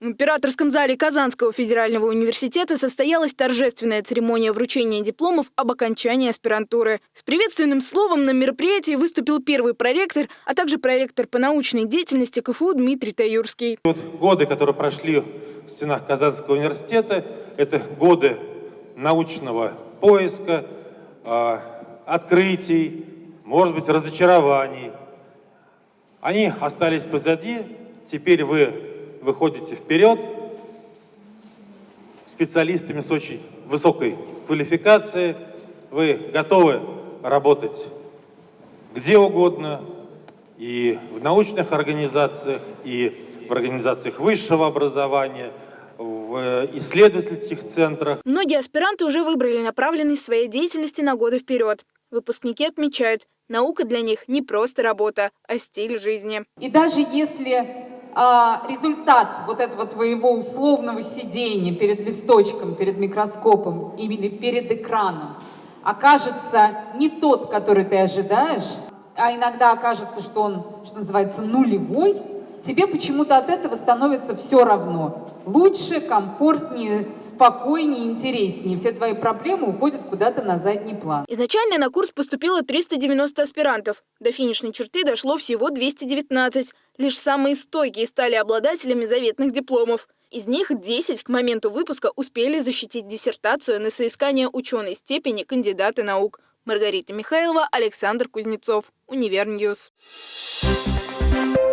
В императорском зале Казанского федерального университета состоялась торжественная церемония вручения дипломов об окончании аспирантуры. С приветственным словом на мероприятии выступил первый проректор, а также проректор по научной деятельности КФУ Дмитрий Таюрский. Вот годы, которые прошли в стенах Казанского университета, это годы научного поиска, а, открытий, может быть, разочарований. Они остались позади, теперь вы выходите вперед специалистами с очень высокой квалификацией, вы готовы работать где угодно, и в научных организациях, и в организациях высшего образования, в исследовательских центрах. Многие аспиранты уже выбрали направленность своей деятельности на годы вперед. Выпускники отмечают, наука для них не просто работа, а стиль жизни. И даже если а, результат вот этого твоего условного сидения перед листочком, перед микроскопом или перед экраном окажется не тот, который ты ожидаешь, а иногда окажется, что он, что называется, нулевой, тебе почему-то от этого становится все равно. Лучше, комфортнее, спокойнее, интереснее. Все твои проблемы уходят куда-то на задний план. Изначально на курс поступило 390 аспирантов. До финишной черты дошло всего 219. Лишь самые стойкие стали обладателями заветных дипломов. Из них 10 к моменту выпуска успели защитить диссертацию на соискание ученой степени кандидата наук. Маргарита Михайлова, Александр Кузнецов. Универ News. Thank